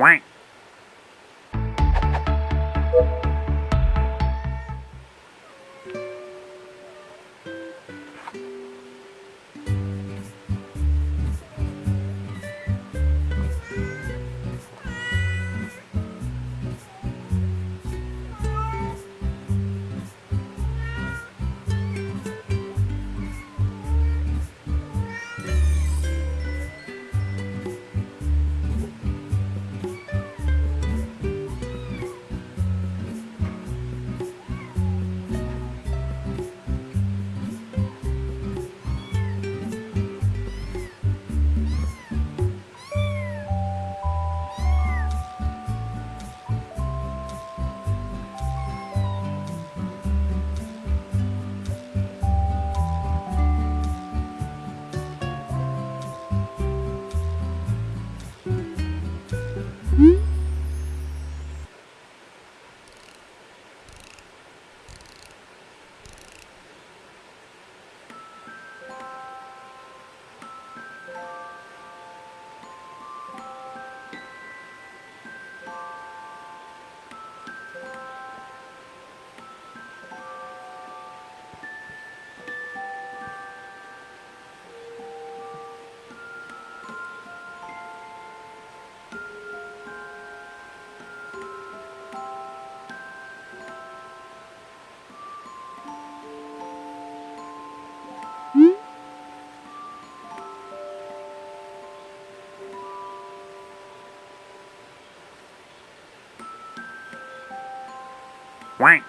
Quack. Quack.